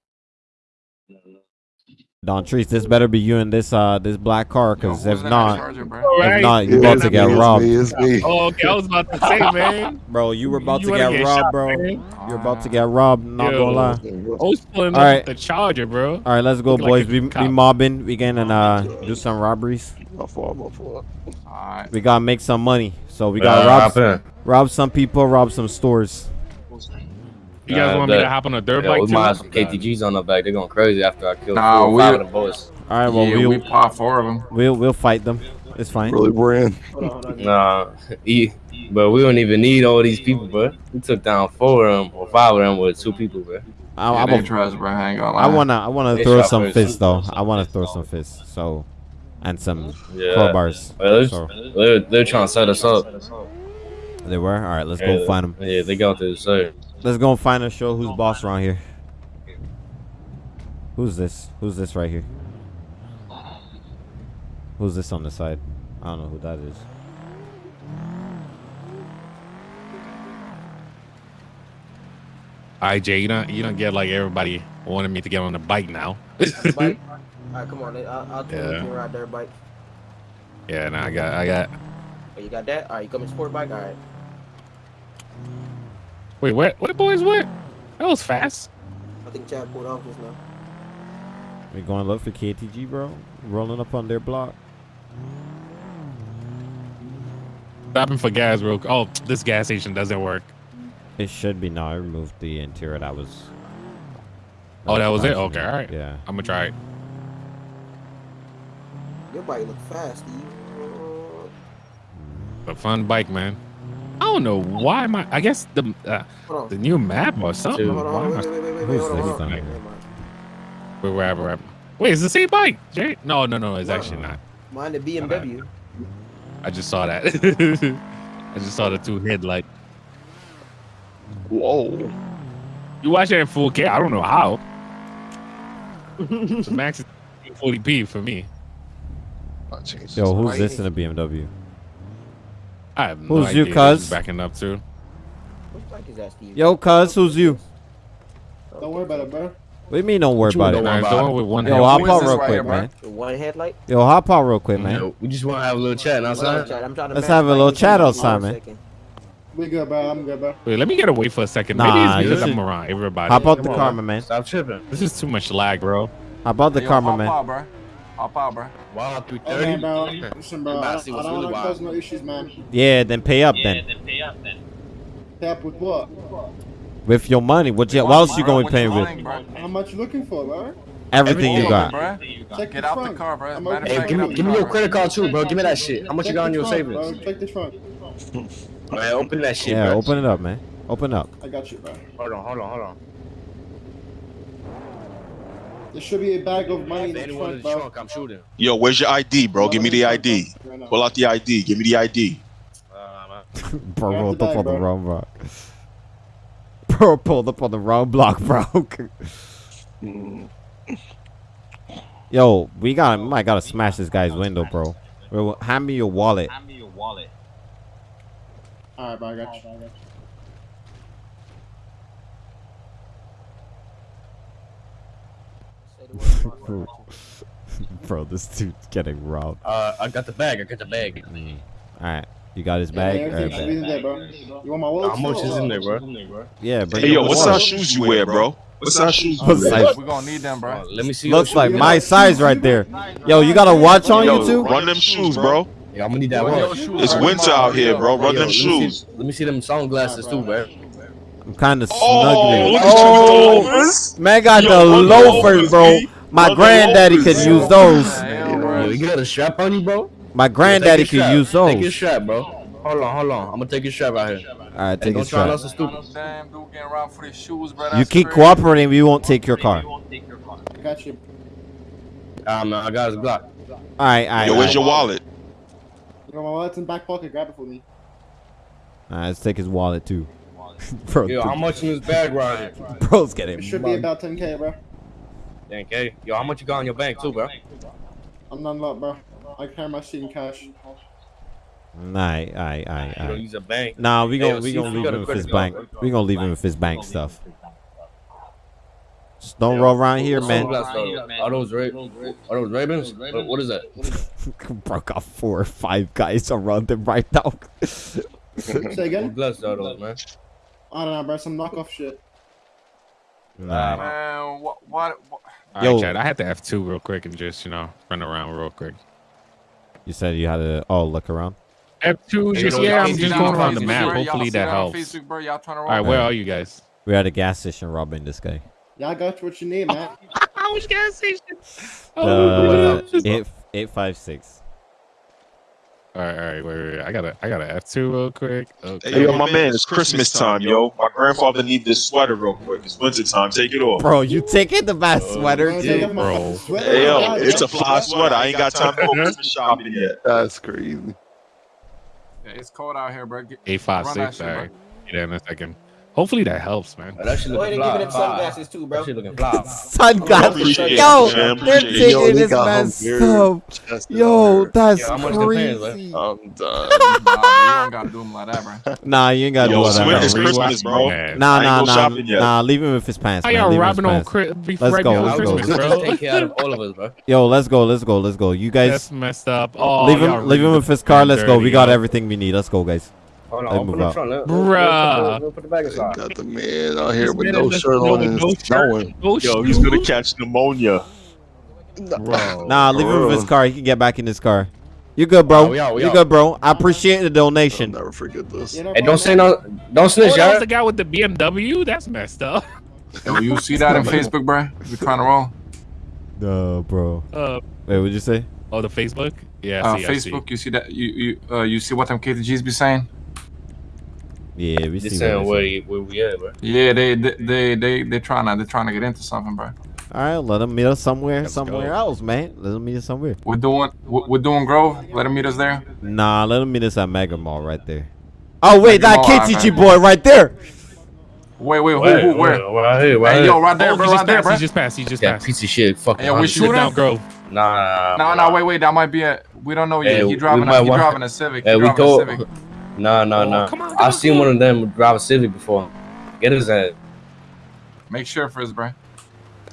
S3: Don Trees, this better be you in this uh this black car, cause
S9: who's
S3: if not,
S9: Charger, bro?
S3: if
S2: Alright.
S3: not, you about to get robbed,
S10: It's me.
S2: Oh, okay. I was about to say, man.
S3: bro. You were about
S2: You
S3: to get
S2: get
S3: robbed,
S2: shot,
S3: bro.
S2: man?
S3: You're about to get robbed. Not
S2: Yo.
S3: gonna lie.
S2: I was pulling
S3: All
S2: up
S3: right.
S2: the charger, bro.
S3: All right, let's go,
S2: Looking like
S3: boys.
S2: a
S3: we we mobbing. We gonna uh do some robberies.
S10: My fault, my fault.
S9: Alright.
S3: We gotta make some money. So we
S8: Uh,
S3: gotta
S8: hop
S3: rob
S8: in.
S3: rob some people, rob some stores.
S2: You guys
S8: Uh,
S2: want me to hop on a dirt
S8: Yeah,
S2: bike
S8: we
S2: too?
S8: might have some KTGs on the back. They're going crazy after I killed
S9: Nah,
S8: four five of them boys.
S3: All right, well
S9: yeah,
S3: we'll
S9: we pop four of them.
S3: we'll we'll fight them. It's fine.
S10: Really, Brand?
S1: Hold on, hold on.
S8: Nah, E but we don't even need all these people, bro. We took down four of them or five of them with two people, bro.
S3: I,
S9: Yeah,
S3: I'm
S9: they
S3: a-
S9: trust, bro. I ain't gonna
S3: I wanna, I wanna
S8: They
S3: throw some fists though. I wanna throw some fists. So, and some
S8: Yeah.
S3: crowbars.
S8: Well, they're,
S3: So
S8: they're, they're trying to set us up.
S3: they were. All right, let's
S8: yeah,
S3: go find them.
S8: Yeah, they got this. So
S3: Let's go and find a show who's boss around here. Who's this? Who's this right here? Who's this on the side? I don't know who that is.
S2: All right, Jay, you don't you don't get like everybody wanted me to get on the bike now.
S1: Bike. All right, come on. I'll, I'll tell you
S2: Yeah.
S1: can ride dirt bike.
S2: yeah, nah, I got I got.
S1: Oh, you got that? All right, you coming sport bike? All right.
S2: Wait, what? What boys? What? That was fast.
S1: I think Chad pulled off just now.
S3: We going to look for KTG, bro? Rolling up on their block.
S2: Stopping for gas, real. Oh, this gas station doesn't work.
S3: It should be now. I removed the interior. That was.
S2: Oh, that was it? Okay, all right.
S3: Yeah.
S2: I'm gonna try it.
S1: Your bike look fast, Steve.
S2: A fun bike, man. I don't know why my. I guess the uh, the new map or something.
S8: Dude.
S1: Hold on,
S2: Why
S1: hold
S2: am
S1: on. Wait, wait, wait, wait, wait.
S3: Who's this thing?
S1: Never mind.
S2: Wait, wherever, wherever. Wait, it's the same bike, Jay? No, no, no. It's actually not.
S1: Mine the BMW.
S2: I just saw that. I just saw the two headlight.
S6: Whoa.
S2: You watch it in 4K? I don't know how. the max is 40p for me.
S6: Oh,
S3: Yo, who's this in a BMW?
S2: I have no
S3: Who's you,
S2: idea. This is
S3: cuz?
S2: Backing up too.
S1: What bike is that, Steve?
S3: Yo, cuz, who's you?
S10: Don't worry about it, bro.
S3: What do you mean? Don't worry
S8: What you
S3: about
S8: don't
S3: it.
S8: worry about
S2: the
S8: it.
S2: one with one
S3: Yo, hop out real quick, man.
S1: One headlight?
S3: Yo, hop out real quick, man.
S8: We just want to have a little chat outside.
S1: Chad. I'm trying to
S3: Let's have a little chat outside, man.
S10: We good, bro. I'm good, bro.
S2: Wait, let me get away for a second.
S3: Nah,
S2: Maybe it's
S3: you
S2: because I'm around everybody.
S3: Hop out the
S8: on,
S3: car,
S8: man. Stop tripping.
S2: This is too much lag, bro.
S3: Hop out the
S9: Yo,
S3: car, my
S9: hop
S3: man.
S9: Out. Hop out, bro.
S8: Wow, through
S10: Okay,
S8: 30.
S10: bro. Listen, bro.
S8: You
S10: I, I don't
S8: really
S10: want to cause no issues, man.
S3: Yeah, then pay up then.
S10: Pay up with what?
S3: With your money. What, you, what else you going to be paying with?
S10: How much you looking for, bro?
S3: Everything you got.
S9: Bro.
S10: Check
S9: Get
S10: the
S9: out the car, bro. Matter
S10: okay.
S8: Hey,
S9: fact,
S8: give me, give me your
S9: car,
S8: credit card too, bro. Give me that shit. How much you got on your
S10: front,
S8: savings?
S10: Bro. Check the trunk.
S8: Man, open that shit,
S3: Yeah,
S8: bro.
S3: open it up, man. Open up.
S10: I got you, bro.
S8: Hold on, hold on, hold on.
S10: There should be a bag of money in the
S8: anyone in
S10: trunk,
S8: the
S10: bro.
S8: trunk, I'm shooting.
S6: Yo, where's your ID, bro? Give me the ID. Pull out the ID. Give me the ID.
S3: Bro
S10: Grab
S3: rolled
S10: the
S3: up
S10: bag,
S3: on the
S10: bro.
S3: wrong block. Bro pulled up on the wrong block, bro. Yo, we got we might gotta smash this guy's window, bro. Bro, hand me your wallet.
S10: Alright, bro. I got you. I got you.
S1: Say the word, boss.
S3: bro, this dude's getting robbed.
S8: uh, I got the bag. I got the bag.
S3: Alright, you got his bag?
S10: everything
S3: Alright,
S10: should
S3: bet.
S10: there, bro. You want my wallet?
S8: How much is in there, bro?
S3: Yeah, bring
S6: Hey, yo, what
S3: wallet.
S6: size shoes you wear, bro? What size shoes you wear?
S3: size-
S9: We gonna need them, bro.
S8: Let me see.
S3: Looks like my size right there. Yo, you got a watch on you too?
S6: run them shoes, bro.
S8: Yeah, I'm gonna need that watch.
S6: It's winter out here, bro.
S8: Hey,
S6: Run
S8: yo,
S6: them
S8: let
S6: shoes.
S8: See, let me see them sunglasses too, bro.
S3: I'm kind of
S6: Oh, look
S3: Oh,
S6: at you,
S3: man got
S6: Yo,
S3: the loafers,
S6: loafers,
S3: bro. My
S6: Run
S3: granddaddy could
S6: loafers.
S3: use those.
S9: Damn.
S8: Yo, you got a strap on you, bro?
S3: My granddaddy could
S8: strap.
S3: use
S8: Take your
S3: those.
S8: strap, bro. Hold on, hold on. I'm gonna take your strap out here.
S3: All right,
S8: Hey,
S3: take
S8: don't
S3: a
S8: try
S3: strap.
S8: nothing stupid.
S9: Damn, dude getting robbed for these shoes, bro.
S3: You keep
S9: crazy.
S3: cooperating, we won't take your car.
S10: I got you.
S8: Man, I got his Glock.
S3: All right, all right.
S6: Yo, where's your wallet?
S10: You want my wallet's in back pocket? Grab it for me.
S3: All right, let's take his wallet too. bro,
S8: Yo, how much in this bag right here?
S3: bro's getting
S10: It should be about 10k, bro.
S8: Dang, K. Yo, how much you got on your bank too, bro?
S10: I'm not lot, bro. I carry my shit in cash.
S3: Nah, all right, all right, all right,
S8: You
S3: all
S8: use a bank.
S3: Nah, we
S8: Hey,
S3: gonna we
S8: see
S3: gonna leave him with his bank.
S8: card.
S3: We gonna leave him with his bank stuff. Just don't roll around oh, here, oh, man.
S8: Oh, Sunglasses. Are those Ra- Are those Ravens? What- What is that?
S3: Bro got four or five guys around him right now.
S10: Say again?
S8: glasses are those, man?
S10: I don't know, bro. Some knockoff shit.
S3: Nah.
S9: Man, what? What? what
S3: Yo.
S2: right, Chad. I had to F2 real quick and just, you know, run around real quick.
S3: You said you had to oh look around.
S2: F2,
S8: Hey,
S2: just, yeah,
S8: y'all
S2: I'm just going around the map.
S9: Y'all
S2: Hopefully that helps.
S9: Facebook, bro. Y'all trying to
S2: All right, where are you guys?
S3: We're at a gas station robbing this guy.
S10: Yeah, I got you what you need, man.
S2: How much gas station?
S3: Uh, eight eight five six.
S2: All right, all right, wait, wait, wait. I gotta, I gotta F two real quick. Okay.
S6: Hey, yo, my man, it's Christmas time, yo. My grandfather need this sweater real quick. It's winter time. Take it off.
S3: Bro, you taking the bad uh, sweater,
S10: Bro,
S3: too?
S2: bro.
S6: Hey, yo, it's a fly sweater. I ain't got time to go Christmas shopping yet.
S11: That's crazy.
S9: Yeah, it's cold out here, bro. Get,
S2: Eight five six.
S9: shit,
S2: All
S9: bro.
S2: right. Get in a second. Hopefully that helps, man.
S8: Oh, that shit
S1: Go ahead
S8: looking
S1: and give me
S8: fly.
S1: them sunglasses too, bro.
S8: That shit looking fly.
S3: Sunglasses. Yo,
S6: man.
S3: they're taking
S11: Yo,
S3: this
S11: got
S3: man's
S11: him
S3: stuff.
S11: Chest
S3: Yo, that's
S8: Yeah, how much the
S3: crazy.
S11: I'm done.
S9: Nah, you don't gotta do them like that, bro.
S3: Nah, you ain't got to
S6: Yo,
S3: do that.
S6: winter, it's. Christmas, bro.
S2: Man.
S3: Nah, nah, nah, nah. Leave him with his pants,
S2: How
S3: man.
S2: y'all
S3: Leave him with
S2: robbing
S3: his
S2: on
S3: pants.
S2: Chri- be-
S3: Let's go, let's go.
S2: Bro?
S8: take care of all of us, bro.
S3: Yo, let's go, let's go, let's go. You
S2: That's
S3: guys,
S2: messed up. Oh,
S3: leave him, leave him with his car. Let's go. We got everything we need. Let's go, guys.
S8: Hold
S3: Let
S8: on,
S3: move
S8: open the
S3: out.
S8: front. Let,
S2: Bruh.
S8: Let, put the bag aside.
S11: Got the man out here
S2: This
S11: with
S2: man
S11: no shirt on and
S2: no
S11: snowing.
S2: No
S6: Yo, he's gonna catch pneumonia.
S2: Bro.
S3: Nah, leave him with his car. He can get back in his car. You good, bro?
S8: Oh, we out, we
S3: you
S8: out.
S3: good, bro? I appreciate the
S11: I'll
S3: donation.
S11: never forget this.
S10: You
S8: Hey, don't say no. Don't snitch,
S2: Oh, that
S8: y'all.
S2: the guy with the BMW. That's messed up.
S9: Yo, you see that on Facebook, bro? We trying to roll.
S3: No, bro.
S2: Uh,
S3: Wait, what'd you say?
S2: oh, the Facebook. Yeah, I
S9: Uh,
S2: see, I see.
S9: Facebook, you see that? You you uh, you see what them KTGs be saying?
S3: Yeah, we
S8: Just
S3: see.
S8: saying
S3: What
S8: where, you- where we at, bro.
S9: Yeah, they they they they they trying to they trying to get into something, bro.
S3: All right, let him meet us somewhere,
S2: Let's
S3: somewhere
S2: go.
S3: else, man. Let him meet us somewhere.
S9: We're doing we're we're doing Grove. Let them meet us there.
S3: Nah, let him meet us at Mega Mall right there. Oh wait,
S9: Mega
S3: that
S9: Mall,
S3: KTG
S9: alright.
S3: boy right there.
S9: Wait, wait, who,
S8: Where,
S9: who, where?
S8: where, right here, right
S9: Hey,
S8: here.
S9: yo, right there,
S2: Oh,
S9: bro, right
S2: just
S9: there, bro.
S2: He just passed. He just
S8: That
S2: passed.
S8: piece of shit. Fucking.
S9: Hey, we
S8: Honda.
S9: shoot
S2: Shoot
S9: him?
S2: down Grove.
S8: Nah, nah,
S9: No,
S8: nah.
S9: wait, wait. That might be a. We don't know yet.
S8: Hey,
S9: he driving. A, he driving a Civic.
S8: Hey,
S9: he
S8: we
S9: driving
S8: go.
S9: a Civic.
S8: Nah, nah,
S2: Oh,
S8: nah.
S2: come on,
S8: I
S2: on,
S8: seen one of them drive a Civic before. Get his ass.
S9: Make sure first, bro.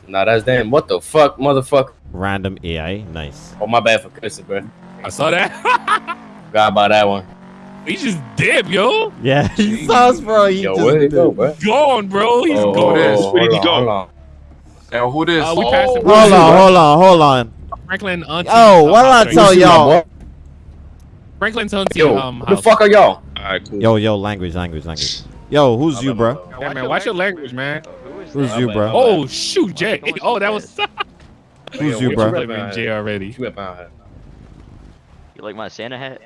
S8: Nah, that's damn. What the fuck, motherfucker?
S3: Random AI, nice.
S8: Oh, my bad for cursing, bro.
S2: I saw that.
S8: Forgot about that one.
S2: he just dipped, yo.
S3: Yeah, he saw us, bro. He
S8: Yo,
S3: just
S8: where he go, bro?
S2: Gone, bro. He's
S8: oh,
S2: gone.
S9: this?
S8: oh,
S6: Where did he go?
S8: on, hold on.
S9: Yo, who this?
S2: Uh, we passed him.
S3: Hold on, hold on, hold on.
S2: Franklin auntie.
S3: Oh, what did I tell
S2: right
S8: See
S2: here.
S8: my
S3: y'all?
S8: Boy?
S2: Franklin's auntie.
S8: Yo,
S2: um,
S8: who the fuck are y'all?
S6: Alright, cool.
S3: Yo, yo, language, language, language. Yo, who's you, bro?
S2: Yeah, man, watch your language, man.
S3: Who's you, bro?
S2: Oh shoot, Jay. Oh, that was.
S3: Who's you, bro?
S2: you blaming Jay already?
S8: You whip out here.
S12: You like my Santa hat?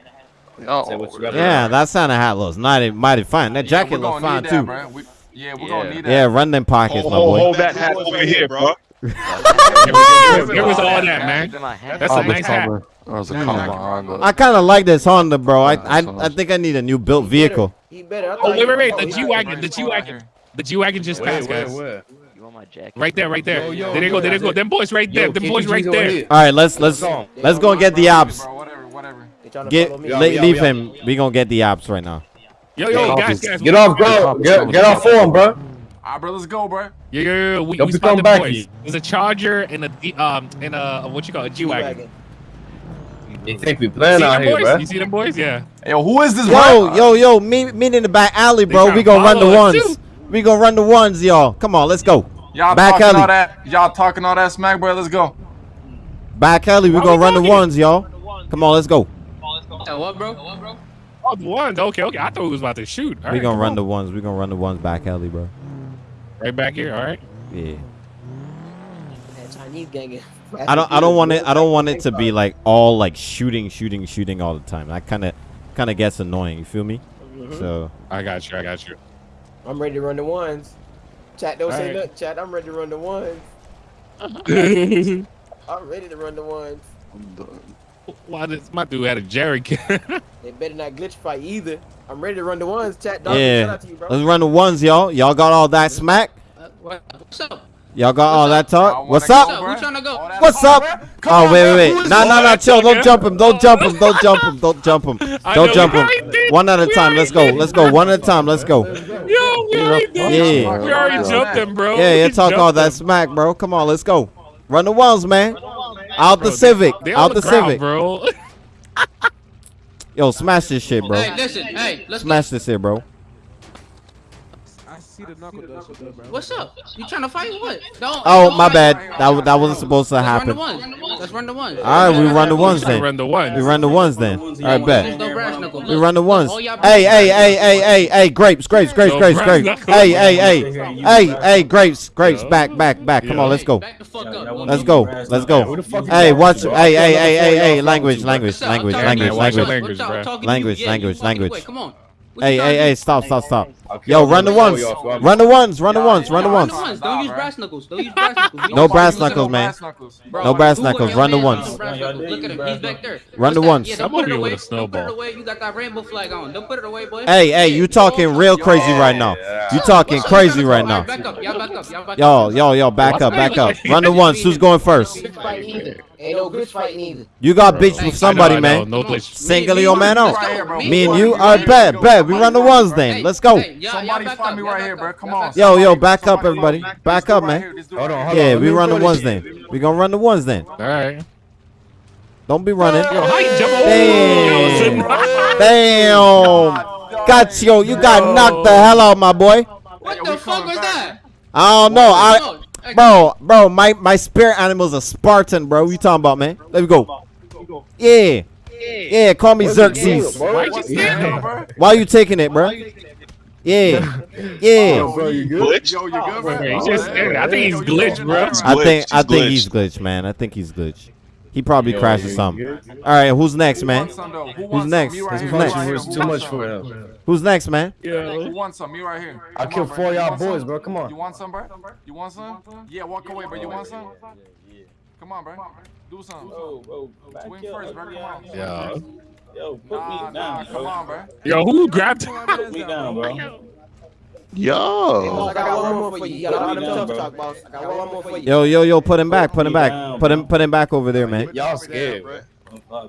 S11: Oh,
S8: Say what you got.
S3: Yeah, that Santa hat looks mighty, mighty fine. That jacket
S9: we're
S3: looks fine
S9: that,
S3: too.
S9: We, yeah, we're
S12: Yeah.
S9: gonna need that.
S3: Yeah, run them pockets,
S6: Hold,
S3: my boy.
S6: hold that hat over here, bro.
S2: Give was give us all that, man. That's a nice hat.
S11: That was a
S9: Yeah,
S11: comment
S9: exactly.
S11: on the.
S3: I kind of like this Honda, bro. I, I, I think I need a new built vehicle.
S1: He better. I
S2: Oh wait, wait, wait. The G wagon. The G wagon. The G wagon just passed, guys.
S8: where?
S12: You want my jacket?
S2: Right there, right there.
S8: Yo, yo,
S2: there they go. There they go. Them boys right there.
S8: Yo,
S2: Them boys right there.
S3: All right, let's let's
S8: Let's
S3: let's go and get the ops.
S9: Bro, whatever, whatever.
S1: They trying to
S3: Get
S1: follow me.
S8: Yo,
S3: le-
S8: yo,
S3: leave him. We gonna get the ops right now.
S2: Yo, yo,
S8: Get
S2: guys,
S8: off-
S2: guys.
S8: Get off, bro. Get, get off form, bro.
S9: Alright, bro, let's go, bro.
S2: Yeah, yeah, yeah. We,
S8: Don't
S2: we
S8: be
S2: spotted
S8: coming back
S2: boys.
S8: here.
S2: There's a Charger and a D- um and a what you call it, a G wagon.
S8: You think we
S2: See
S8: playing out here,
S2: boys?
S8: bro?
S2: You see them boys? Yeah.
S9: Yo, who is this,
S3: Yo,
S9: bro?
S3: yo, yo, meet meet in the back alley, bro. We gonna run the ones.
S2: too.
S3: We gonna run the ones, y'all. Come on, let's go.
S9: Y'all
S3: Back
S9: talking
S3: alley.
S9: all that? Y'all talking all that smack, bro? Let's go.
S3: Back alley. We
S2: Why
S3: gonna
S2: we
S3: run the
S2: talking?
S3: ones, y'all. Come on, let's go.
S12: what, bro? What, bro?
S2: Oh, the ones. Okay, okay. I thought we was about to shoot. All
S3: We
S2: right,
S3: gonna run
S2: on.
S3: the ones. We gonna run the ones back alley, bro.
S2: right back here. All right.
S3: Yeah.
S1: That Chinese gang.
S3: I don't. I don't want it. I don't want it to be like all like shooting, shooting, shooting all the time. That kind of, kind of gets annoying. You feel me?
S1: Mhm.
S3: So
S2: I got you. I got you.
S1: I'm ready to run the ones. Chat, don't say
S2: Alright.
S1: nothing. Chat, I'm ready to run the ones. I'm ready to run the ones.
S11: I'm done.
S2: Why does my dude had a jerry can?
S1: They better not glitch fight either. I'm ready to run the ones. Chat, dog. Shout
S3: yeah,
S1: out to you, bro.
S3: let's run the ones, y'all. Y'all got all that smack.
S12: What's up?
S3: Y'all got all that talk.
S9: wanna
S3: What's up?
S9: bro?
S12: Who tryna go?
S3: What's up?
S9: Come
S3: Oh
S9: on,
S3: wait, wait, wait!
S9: is
S3: No,
S9: this?
S3: no, no! Chill! Don't jump him! Don't jump him! Don't jump him! Don't jump him! Don't jump him! One at a time. Let's go. Let's go. One at a time. Let's go.
S2: Yo, we already did.
S3: Yeah.
S2: We already jumped him, bro.
S3: Yeah,
S2: We
S3: you talk all that smack, bro. Come on, let's go. Run the walls, man. Out the Civic. Out the Civic.
S2: bro.
S3: Yo, smash this shit, bro.
S12: Hey, listen. Hey, let's
S3: Smash this shit, bro.
S13: I see the knuckle dust with it, bro.
S14: What's up? You trying to fight? What? Don't.
S3: Oh,
S14: don't
S3: my bad. That that wasn't supposed to
S14: Let's
S3: happen.
S14: Run the ones. Let's run the ones.
S3: All right, we run the ones then.
S2: Run the ones.
S3: We run the ones then. All right, bet.
S14: no brass knuckles.
S3: We run the ones. Hey, hey, hey, hey, hey, hey, grapes, grapes, grapes, grapes, grapes. Hey, hey, hey, hey, hey, grapes, grapes, back, back, back. Come on, let's go.
S14: Back the fuck up.
S3: Let's go. Let's go. Hey, watch. Hey, hey, hey, hey, hey. Language, language, language, language,
S2: man, watch your
S3: language.
S2: language, bro.
S14: Talking to
S3: Language,
S14: you. Yeah, you
S3: language,
S14: walking
S3: language.
S14: away. Come on.
S3: Hey, hey, hey, stop, stop, stop.
S8: Okay,
S3: Yo,
S8: I'm
S3: run the
S8: gonna
S3: ones.
S8: throw you off, bro.
S3: Run the ones. Run the ones. Run the ones.
S14: Don't use brass knuckles. Don't use brass knuckles.
S3: No brass knuckles, man.
S9: Brass knuckles.
S14: Bro,
S3: No brass knuckles. Run the ones.
S14: use brass knuckles. Look at him. He's back there.
S3: Run
S14: What's
S3: the ones.
S14: Yeah, don't put it away.
S2: with a
S14: Don't put it away. You got that rainbow flag on. Don't put it away, boy.
S3: Hey, hey, you talking real crazy right now. You talking crazy
S14: Y'all
S3: right
S14: back
S3: now.
S14: up. Y'all back up. Y'all back
S3: Yo,
S14: up.
S3: yo, yo, back up, back up. Run the ones. Who's going first?
S1: Glitch fight either. Ain't no glitch fight neither.
S3: You got bitch with somebody,
S2: know,
S3: man.
S2: No glitch.
S3: Single
S14: Me-
S3: your
S14: me-
S3: man out.
S14: go.
S9: Right here, bro.
S3: Me and you,
S9: here,
S3: all right,
S9: right
S3: bet, bet. We run the ones
S14: Hey,
S3: then. Let's go.
S14: Hey, y'all- y'all
S9: Somebody
S14: back
S9: find
S14: up.
S9: me
S14: Y'all
S9: right here,
S14: up.
S9: bro. Come
S14: Y'all
S9: on.
S14: back
S3: Yo, yo, back up, everybody.
S9: find.
S3: Back up,
S9: go right
S3: man.
S9: here.
S8: Hold on,
S3: Yeah, we run the ones then. We gonna run the ones then.
S2: All right.
S3: Don't be running.
S2: Yo, how you jump?
S3: Damn.
S2: Oh,
S3: Damn. Got you. You got knocked the hell out, my boy.
S14: What the fuck was that?
S3: I don't know. I,
S14: Come on. Hey,
S3: bro, bro, my my spirit animal's a Spartan, bro. What you talking about, man? Let me go. Yeah. Yeah, call me Xerxes.
S2: Why you standing?
S9: bro.
S3: Why you taking it, bro? Yeah. Yeah.
S8: Oh, bro, you good?
S6: Glitch?
S9: Yo, you good,
S2: Wait,
S9: bro?
S2: he's just standing. I think he's
S9: Yo,
S2: glitched, bro.
S6: He's
S3: I
S6: glitched,
S3: think I
S6: he's
S3: think he's
S6: glitched.
S3: glitched, man. I think he's glitched. He probably
S8: Yo,
S3: crashed or something. All right, who's next, man?
S9: wants some, though? Who
S3: Who's next?
S9: Right
S3: Who's
S9: here,
S3: next?
S9: right here.
S8: Too much for him.
S3: Who's next, man?
S2: Yeah.
S9: Who wants some? Me right here.
S8: I killed four of
S9: You
S8: y'all
S9: want some?
S8: boys, bro. Come on.
S9: You want some, bro? You want some? Yeah, walk away, bro. You want some? Come on, bro. Do something. Swing first, bro. Come on.
S2: Yeah.
S15: Yo, put
S9: Nah,
S15: me
S9: nah,
S15: down,
S9: come
S15: bro.
S9: on, bro.
S2: Yo, who grabbed?
S15: Put me down, bro.
S11: Yo.
S1: I got one more for you. You got all them tough talk, boss. I got one more for you.
S3: Yo, yo, yo, put him back, put him back,
S15: down,
S3: put him, put him back over there, man.
S8: Y'all scared, bro.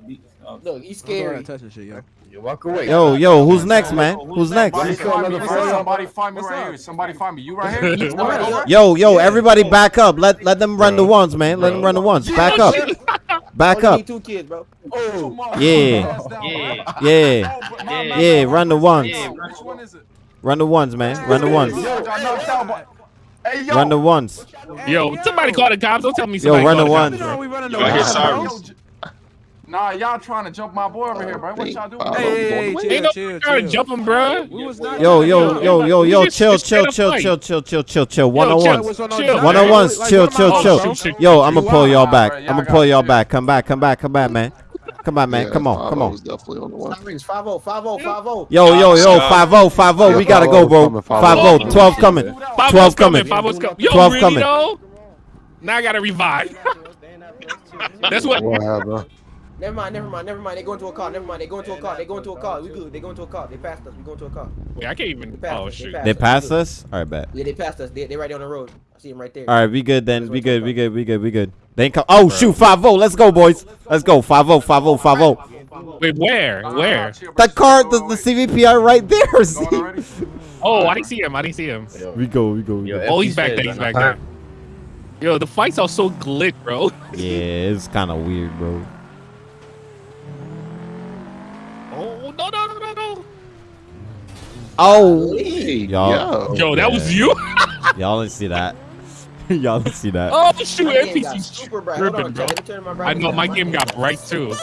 S15: Beat-
S1: Look, he's
S13: I'm going
S1: scary.
S13: to touch shit, yo.
S8: You walk away.
S3: Yo, yo, who's next, man? Who's next?
S9: Somebody find me.
S8: another
S9: Listen,
S8: four.
S9: Somebody find me right here. Somebody find me. You right here? You
S1: All
S9: right
S1: right,
S9: over?
S3: Yo, yo, everybody back up. Let let them run the ones, man. Let them run the ones. Back up. Back up.
S1: two kids, bro.
S9: Oh, Come on,
S3: Yeah.
S9: down,
S12: Yeah.
S9: bro.
S3: Yeah.
S9: Oh, but my- my-
S3: Yeah, run the ones.
S9: Which one is it?
S3: Run the ones, man. Run the ones.
S9: Yo, got knocked out, but- Hey, yo.
S3: Run the ones.
S2: Yo, somebody call the cops. Don't tell me somebody
S3: Yo,
S2: run
S3: the ones.
S2: bro.
S13: we
S6: Yo,
S13: the
S6: I hear
S13: ones,
S6: sirens.
S9: Yo, j- Nah, y'all trying to jump my boy over here, bro. What y'all doing?
S11: Hey,
S13: Hey, hey, hey, chill, chill,
S2: trying to
S13: chill.
S2: jump him, bro.
S13: We
S3: Yo, yo, yo, yo, yo,
S2: just-
S3: chill, chill, chill, chill, chill, chill, chill, chill. One
S2: Yo,
S3: on
S2: chill,
S3: ones.
S13: What's going on,
S2: chill.
S3: One on
S13: Like,
S3: ones.
S13: like,
S3: Chill,
S13: what am I
S3: chill, chill.
S13: bro?
S2: Shoot, shoot.
S3: Yo, I'm gonna pull y'all back. I'm gonna pull y'all back. Come back, come back, come back, man. Come on, man.
S11: Yeah,
S3: Come on, come on.
S11: definitely on the one.
S1: Sirens, 5-0, 5-0, 5-0.
S3: Yo, yo, yo,
S6: Stop.
S3: 5-0, 5-0. We gotta go, bro. 5-0, 12 coming. 12 coming.
S2: Five coming. Yo,
S3: 12 coming.
S2: Now I gotta revive. That's what.
S11: What happened?
S1: Never mind, never mind, never mind. They go into a car. Never mind. They go into a car. They go into a car. We good. They go into a car. They passed us. We go into a car.
S2: Wait, I can't even.
S1: They passed
S2: Oh
S1: us.
S2: shoot.
S1: passed
S3: They
S1: us. We
S3: passed us? All right, bet.
S1: Yeah, they passed us. They they right there on the road. I see them right there.
S3: All right, we good then. We good, we good, we good, we good. They ain't come. Oh, shoot, 5-0. Let's go, boys. Let's go. 5-0, 5-0, 5-0.
S2: Wait, where? Where?
S3: The car, the, the CVPR right there. See?
S2: Oh, I didn't see him. I didn't see him.
S3: We go, we go, we go.
S2: Oh, he's back there. He's back there. Yo, the fights are so glitch, bro.
S3: Yeah, it's kind of weird, bro.
S2: no, no, no, no.
S3: Oh. Yo,
S2: yo, that
S3: yeah.
S2: was you?
S3: y'all didn't see that. y'all didn't see that.
S2: Oh, shoot. NPC's
S1: super
S2: bro. I know, my, game got bright, too.